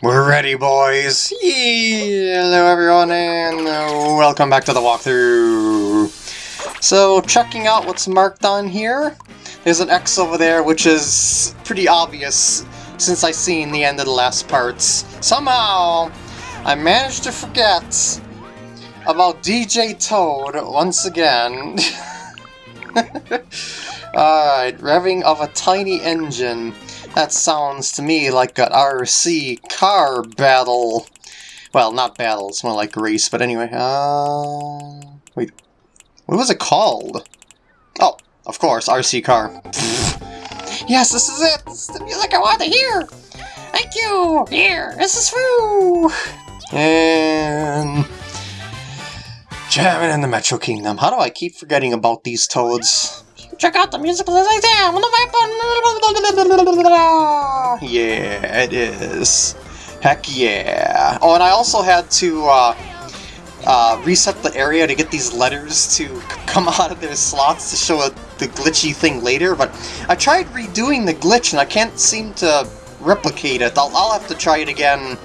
We're ready, boys! Hello, everyone, and uh, welcome back to the walkthrough! So, checking out what's marked on here, there's an X over there, which is pretty obvious since I seen the end of the last parts. Somehow, I managed to forget about DJ Toad once again. Alright, revving of a tiny engine. That sounds to me like an RC car battle. Well, not battle, it's more like race, but anyway. Uh, wait, what was it called? Oh, of course, RC car. yes, this is it! This is the music I want to hear! Thank you! Here, this is Foo! And... Jamming in the Metro Kingdom. How do I keep forgetting about these toads? Check out the music exam on the! Yeah, it is. Heck yeah. Oh, and I also had to uh, uh, reset the area to get these letters to come out of their slots to show a, the glitchy thing later, but I tried redoing the glitch and I can't seem to replicate it. I'll, I'll have to try it again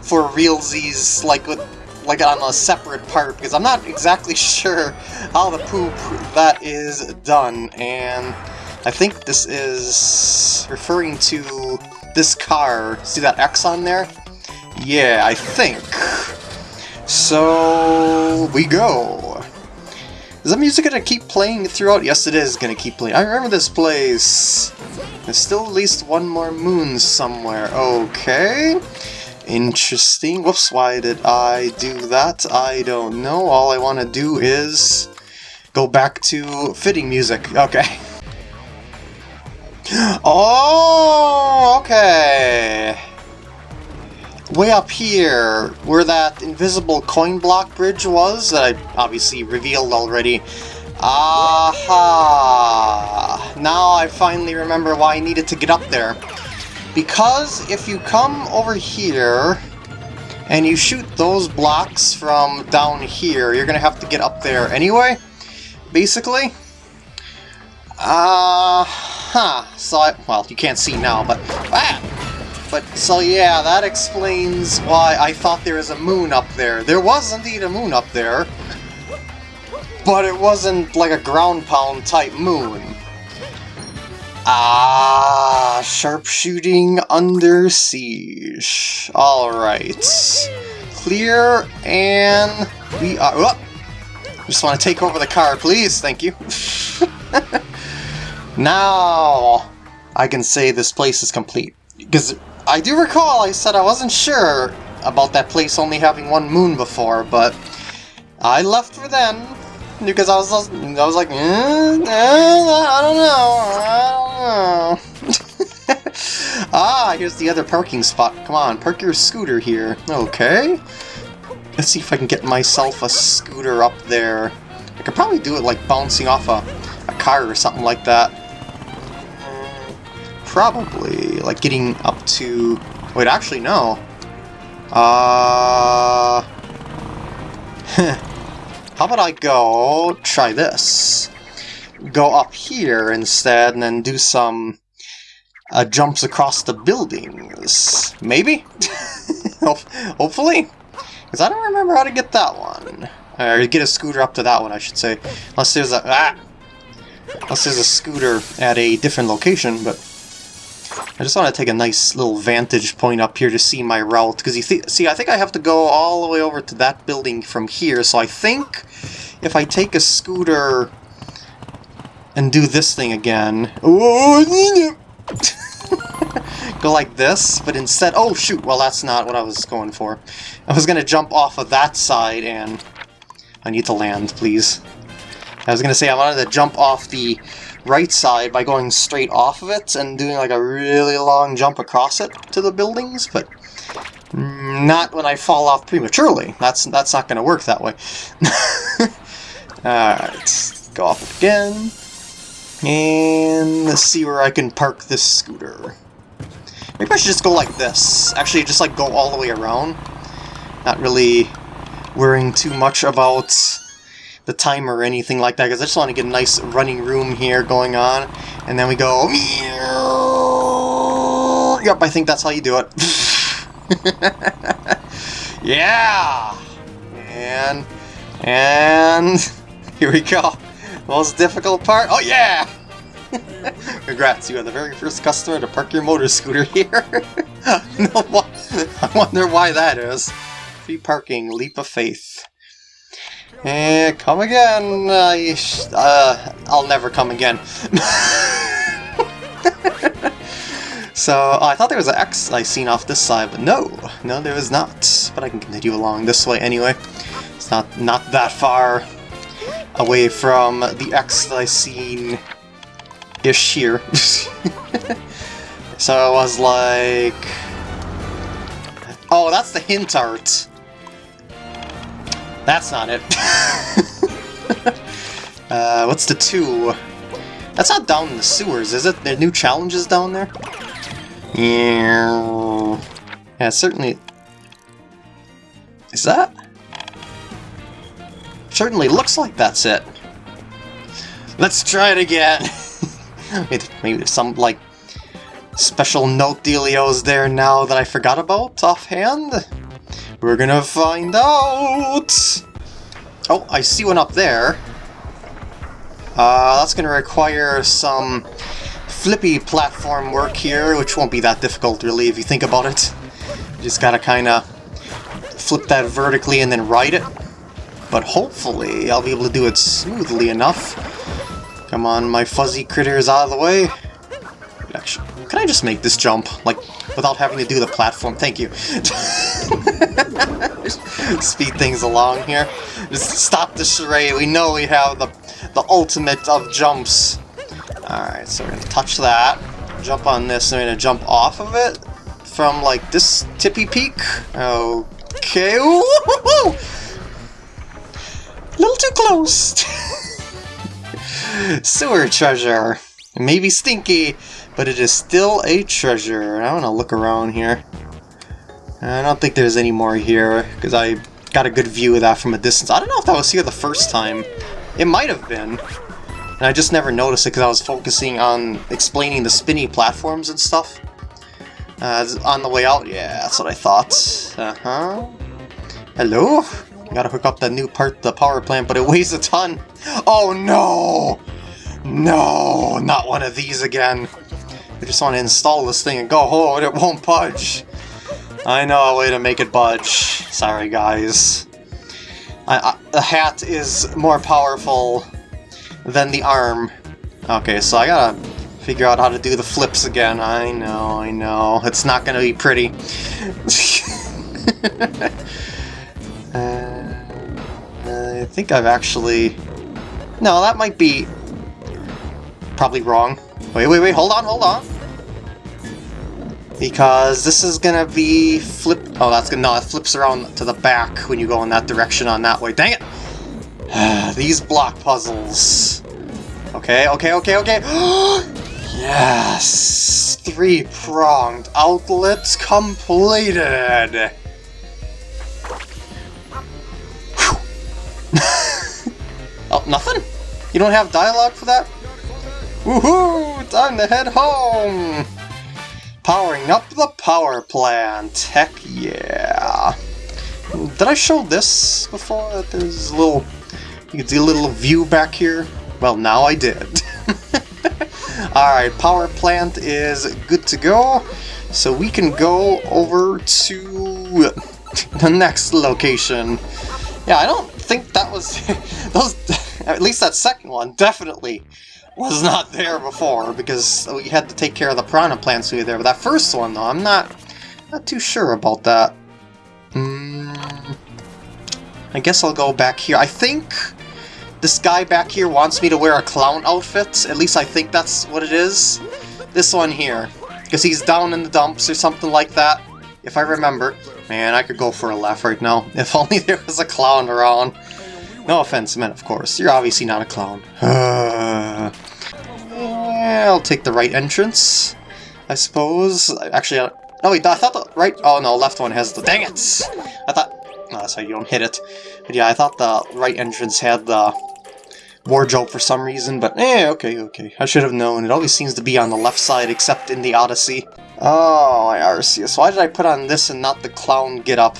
for realsies, like with like on a separate part because I'm not exactly sure how the poop that is done and I think this is referring to this car. See that X on there? Yeah, I think. So we go. Is the music gonna keep playing throughout? Yes, it is gonna keep playing. I remember this place. There's still at least one more moon somewhere. Okay. Interesting. Whoops, why did I do that? I don't know. All I want to do is go back to fitting music. Okay. Oh, okay. Way up here, where that invisible coin block bridge was, that I obviously revealed already. Aha! Now I finally remember why I needed to get up there. Because if you come over here and you shoot those blocks from down here, you're going to have to get up there anyway, basically. Uh, huh. So, I, well, you can't see now, but... Ah! But, so yeah, that explains why I thought there was a moon up there. There was indeed a moon up there, but it wasn't like a ground pound type moon. Ah, sharpshooting under siege. Alright. Clear, and we are... Oh, just want to take over the car, please. Thank you. now, I can say this place is complete. Because I do recall I said I wasn't sure about that place only having one moon before, but I left for then because I was I was like, eh, eh, I don't know, I don't know. ah, here's the other parking spot. Come on, park your scooter here. Okay. Let's see if I can get myself a scooter up there. I could probably do it like bouncing off a, a car or something like that. Probably, like getting up to... Wait, actually, no. Uh... How about I go try this? Go up here instead and then do some uh, jumps across the buildings. Maybe? Hopefully? Because I don't remember how to get that one. Or get a scooter up to that one, I should say. Unless there's a... Ah! Unless there's a scooter at a different location, but... I just want to take a nice little vantage point up here to see my route, because you see, I think I have to go all the way over to that building from here, so I think if I take a scooter and do this thing again... go like this, but instead... Oh, shoot! Well, that's not what I was going for. I was going to jump off of that side, and... I need to land, please. I was going to say I wanted to jump off the right side by going straight off of it and doing like a really long jump across it to the buildings, but not when I fall off prematurely. That's that's not going to work that way. Alright, go off again. And let's see where I can park this scooter. Maybe I should just go like this. Actually, just like go all the way around. Not really worrying too much about the timer or anything like that, because I just want to get a nice running room here going on. And then we go... Yep, I think that's how you do it. yeah! And... And... Here we go. Most difficult part. Oh yeah! Congrats, you are the very first customer to park your motor scooter here. no, I wonder why that is. Free parking, leap of faith. And come again. Uh, uh, I'll never come again. so, I thought there was an X I seen off this side, but no. No, there is not. But I can continue along this way anyway. It's not, not that far away from the X that I seen ish here. so I was like... Oh, that's the hint art. That's not it. uh, what's the two? That's not down in the sewers, is it? There are new challenges down there? Yeah. Yeah, certainly... Is that? Certainly looks like that's it. Let's try it again. Maybe there's some, like, special note dealios there now that I forgot about offhand? We're gonna find out! Oh, I see one up there. Uh, that's gonna require some flippy platform work here, which won't be that difficult really if you think about it. You just gotta kinda flip that vertically and then ride it. But hopefully I'll be able to do it smoothly enough. Come on, my fuzzy critters out of the way. Actually, can I just make this jump? Like, without having to do the platform? Thank you. Speed things along here. Just stop the charade. We know we have the, the ultimate of jumps. Alright, so we're going to touch that. Jump on this, and we're going to jump off of it from, like, this tippy peak. Okay. A little too close. Sewer treasure. Maybe stinky, but it is still a treasure. I want to look around here. I don't think there's any more here, because I got a good view of that from a distance. I don't know if that was here the first time. It might have been. And I just never noticed it because I was focusing on explaining the spinny platforms and stuff. Uh, on the way out, yeah, that's what I thought. Uh-huh. Hello? Gotta hook up that new part the power plant, but it weighs a ton. Oh no! No, not one of these again. I just want to install this thing and go, oh, it won't budge. I know a way to make it budge. Sorry, guys. I, I, the hat is more powerful than the arm. Okay, so I gotta figure out how to do the flips again. I know, I know. It's not gonna be pretty. uh, I think I've actually... No, that might be probably wrong. Wait, wait, wait, hold on, hold on. Because this is gonna be flip... Oh, that's gonna... No, it flips around to the back when you go in that direction on that way. Dang it! These block puzzles. Okay, okay, okay, okay. yes! Three-pronged outlets completed! oh, nothing? You don't have dialogue for that? Woohoo! Time to head home! Powering up the power plant! Heck yeah! Did I show this before? There's a little... You can see a little view back here? Well, now I did. Alright, power plant is good to go. So we can go over to the next location. Yeah, I don't think that was... those. At least that second one, definitely was not there before, because we had to take care of the piranha plants we were there. But that first one, though, I'm not, not too sure about that. Mm, I guess I'll go back here. I think this guy back here wants me to wear a clown outfit. At least I think that's what it is. This one here. Because he's down in the dumps or something like that, if I remember. Man, I could go for a laugh right now. If only there was a clown around. No offense meant, of course. You're obviously not a clown. I'll take the right entrance, I suppose. Actually, I, no wait, I thought the right... Oh no, left one has the... Dang it! I thought... No, that's how you don't hit it. But yeah, I thought the right entrance had the wardrobe for some reason, but eh, okay, okay. I should have known. It always seems to be on the left side, except in the Odyssey. Oh, my Arceus. Why did I put on this and not the clown get up?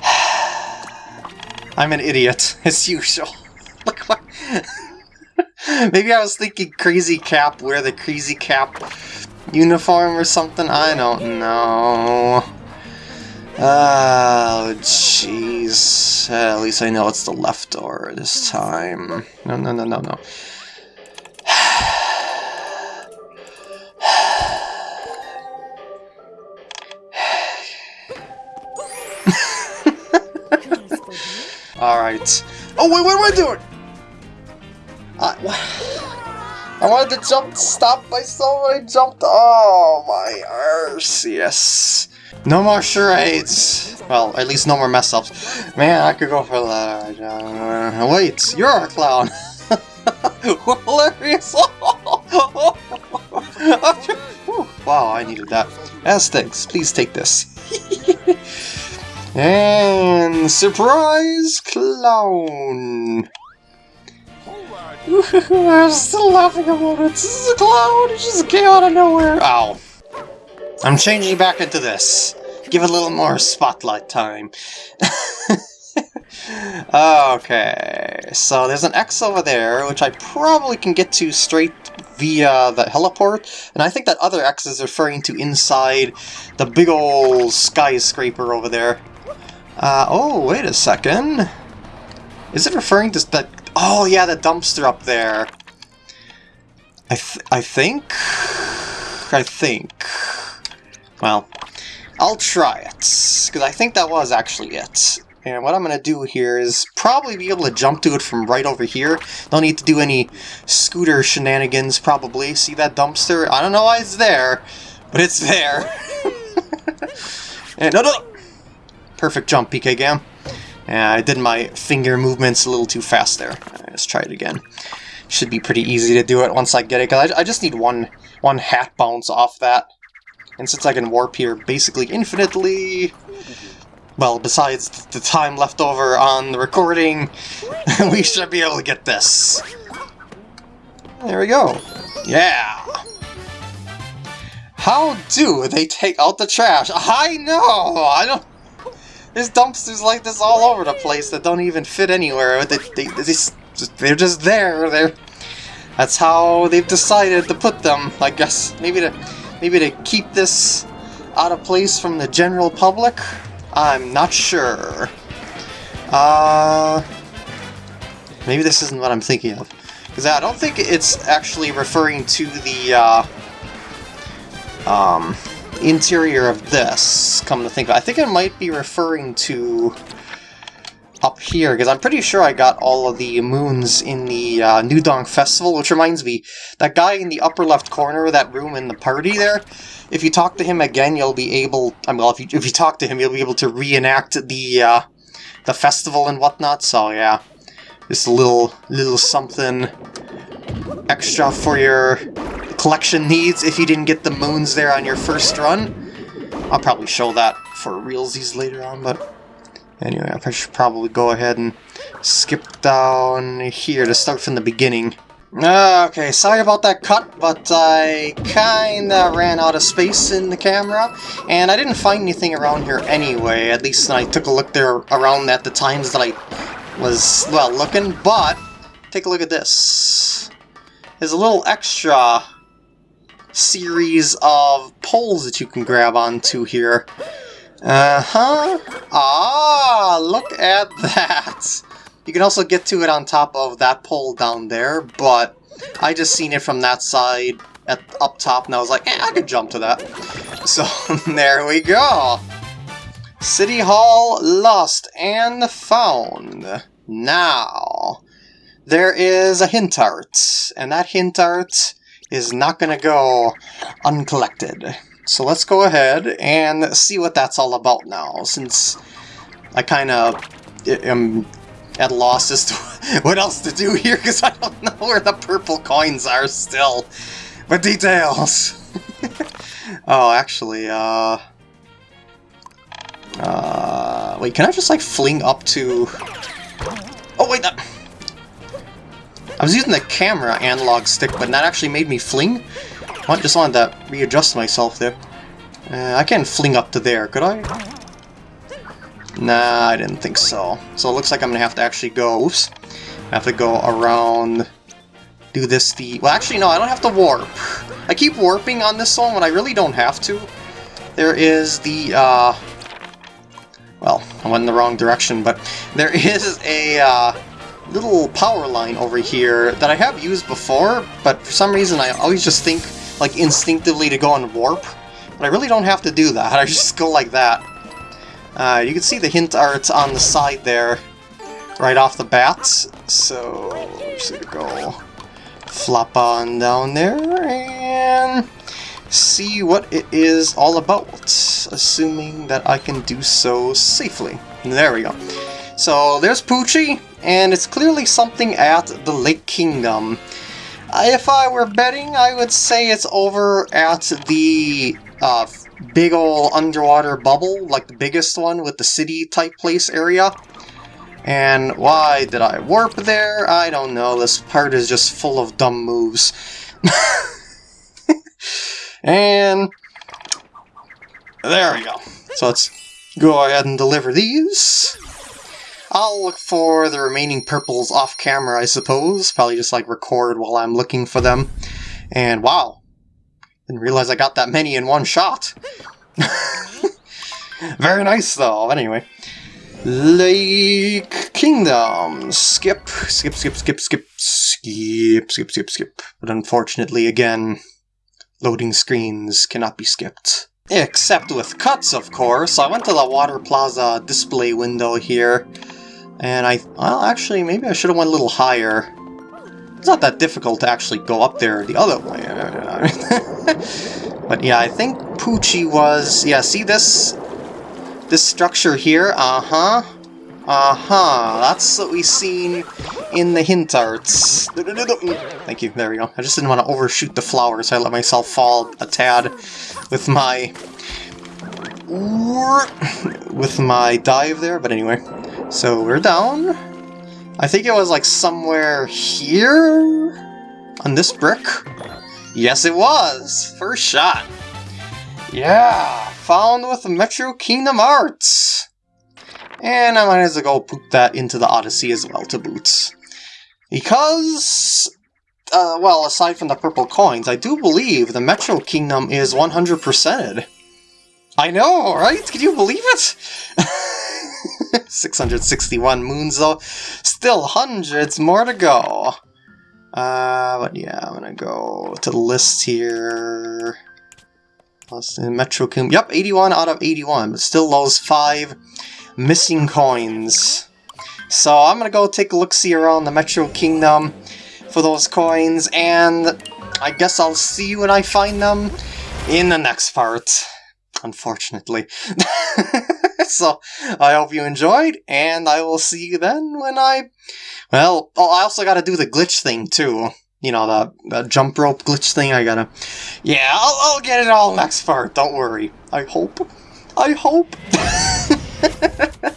I'm an idiot, as usual. Look what... Maybe I was thinking Crazy Cap, wear the Crazy Cap uniform or something? I don't know. Oh, jeez. Uh, at least I know it's the left door this time. No, no, no, no, no. Alright. Oh, wait, what am I doing? I, wanted to jump, stop myself, I jumped. Oh, my arse, yes. No more charades. Well, at least no more mess ups. Man, I could go for that. Uh, wait, you're a clown. Hilarious. wow, I needed that. As thanks, please take this. and surprise clown. I'm still laughing about it. This is a clown. It just came out of nowhere. Ow. I'm changing back into this. Give it a little more spotlight time. okay, so there's an X over there, which I probably can get to straight via the heliport, and I think that other X is referring to inside the big old skyscraper over there. Uh, oh, wait a second. Is it referring to that... Oh, yeah, the dumpster up there. I, th I think... I think... Well, I'll try it, because I think that was actually it. And what I'm going to do here is probably be able to jump to it from right over here. Don't need to do any scooter shenanigans, probably. See that dumpster? I don't know why it's there, but it's there. and eh, no, no! Perfect jump, PK Gam. Yeah, I did my finger movements a little too fast there. Let's try it again. Should be pretty easy to do it once I get it, because I, I just need one, one hat bounce off that. And since I can warp here basically infinitely, well, besides the time left over on the recording, we should be able to get this. There we go. Yeah! How do they take out the trash? I know! I don't... There's dumpsters like this all over the place that don't even fit anywhere. They, they, they, they're just there. They're, that's how they've decided to put them, I guess. Maybe to Maybe to keep this out of place from the general public? I'm not sure. Uh, maybe this isn't what I'm thinking of. Because I don't think it's actually referring to the uh, um, interior of this, come to think of it. I think it might be referring to up here, because I'm pretty sure I got all of the moons in the uh, New Donk Festival, which reminds me, that guy in the upper left corner of that room in the party there, if you talk to him again, you'll be able, I mean, well, if you, if you talk to him, you'll be able to reenact the, uh, the festival and whatnot, so yeah, just a little, little something extra for your collection needs if you didn't get the moons there on your first run. I'll probably show that for realsies later on, but Anyway, I should probably go ahead and skip down here to start from the beginning. Ah, okay, sorry about that cut, but I kinda ran out of space in the camera, and I didn't find anything around here anyway, at least I took a look there around at the times that I was, well, looking, but take a look at this. There's a little extra series of poles that you can grab onto here. Uh-huh. Ah, look at that. You can also get to it on top of that pole down there, but I just seen it from that side at up top, and I was like, eh, I could jump to that. So, there we go. City Hall lost and found. Now, there is a hint art, and that hint art is not going to go uncollected. So let's go ahead and see what that's all about now, since I kind of am at loss as to what else to do here, because I don't know where the purple coins are still. But details! oh, actually, uh... Uh... Wait, can I just, like, fling up to... Oh, wait, that... I was using the camera analog stick, but that actually made me fling? I just wanted to readjust myself there. Uh, I can't fling up to there, could I? Nah, I didn't think so. So it looks like I'm gonna have to actually go, oops, I have to go around, do this the, well actually no, I don't have to warp. I keep warping on this one when I really don't have to. There is the, uh, well, I went in the wrong direction, but there is a, uh, little power line over here that I have used before, but for some reason I always just think, like, instinctively to go on warp. But I really don't have to do that, I just go like that. Uh, you can see the hint art on the side there, right off the bat. So, just gonna go flop on down there and see what it is all about, assuming that I can do so safely. There we go. So there's Poochy, and it's clearly something at the Lake Kingdom. If I were betting, I would say it's over at the uh, big ol' underwater bubble, like the biggest one with the city type place area. And why did I warp there? I don't know, this part is just full of dumb moves. and there we go. So let's go ahead and deliver these. I'll look for the remaining purples off camera, I suppose. Probably just like record while I'm looking for them. And wow, didn't realize I got that many in one shot. Very nice though, anyway. Lake Kingdom. Skip, skip, skip, skip, skip, skip, skip, skip, skip. But unfortunately, again, loading screens cannot be skipped. Except with cuts, of course. I went to the Water Plaza display window here. And I, well, actually, maybe I should have went a little higher. It's not that difficult to actually go up there the other way. but yeah, I think Poochy was, yeah, see this, this structure here? Uh-huh. Uh-huh, that's what we seen in the hint arts. Thank you, there we go. I just didn't want to overshoot the flowers, so I let myself fall a tad with my... with my dive there, but anyway. So we're down. I think it was like somewhere here? On this brick? Yes, it was! First shot. Yeah, found with Metro Kingdom Arts. And I might as well go put that into the Odyssey as well to boot. Because, uh, well, aside from the purple coins, I do believe the Metro Kingdom is 100%ed. I know, right? Can you believe it? 661 moons though. Still hundreds more to go. Uh, but yeah, I'm gonna go to the list here. Plus Metro Kingdom. Yep, 81 out of 81, but still those five missing coins. So I'm gonna go take a look-see around the Metro Kingdom for those coins, and I guess I'll see you when I find them in the next part, unfortunately. so I hope you enjoyed, and I will see you then when I... Well, oh, I also gotta do the glitch thing, too. You know, the, the jump rope glitch thing, I gotta... Yeah, I'll, I'll get it all next part, don't worry. I hope. I hope.